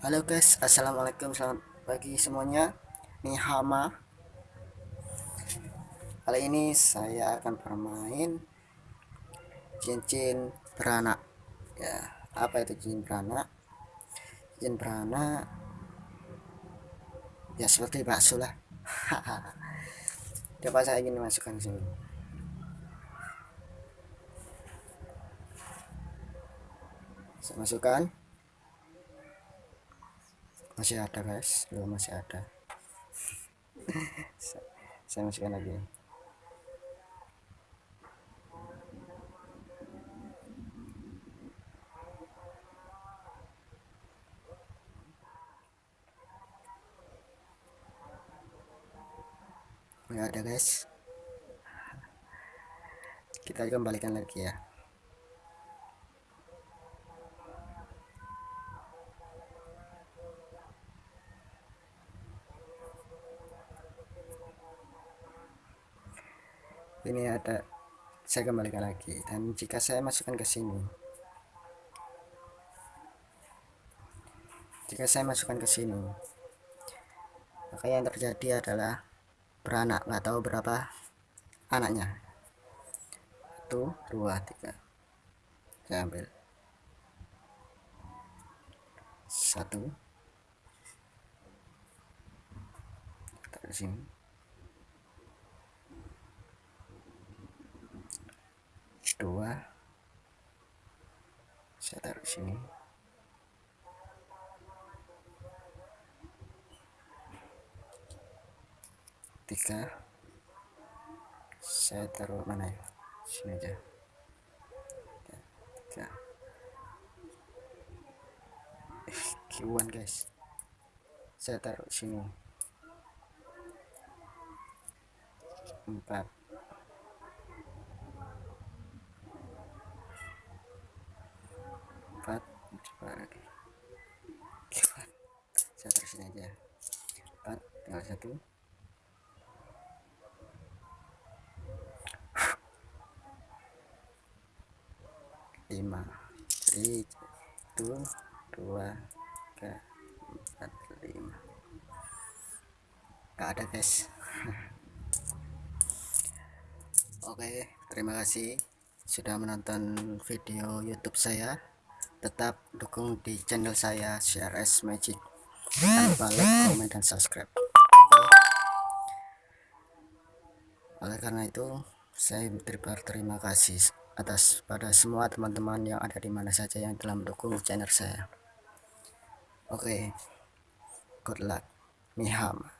Halo guys, assalamualaikum, selamat pagi semuanya. Hama. Kali ini saya akan bermain cincin beranak. Ya, apa itu cincin beranak? Cincin beranak ya seperti bakso lah. Coba saya ingin masukkan sini. Saya masukkan masih ada guys. Belum masih ada. Saya masukkan lagi. Nggak ada guys. Kita kembalikan lagi ya ini ada saya kembalikan lagi. Dan jika saya masukkan ke sini jika saya masukkan ke sini maka yang terjadi adalah beranak nggak tahu berapa anaknya. Satu dua tiga. Saya ambil. Satu. Taruh sini dua saya taruh sini. Tiga. Saya taruh mana ya? Sini aja. Tiga. Eh, kiwan guys. Saya taruh sini. Empat empat saya taruh sini aja satu. Lima. Itu dua tiga empat lima. Gak ada guys. Oke terima kasih sudah menonton video youtube saya tetap dukung di channel saya CRS Magic. Jangan lupa like, komen, dan subscribe. Oleh karena itu saya berterima kasih atas pada semua teman-teman yang ada di mana saja yang telah mendukung channel saya. Oke. Okay. good luck. Miham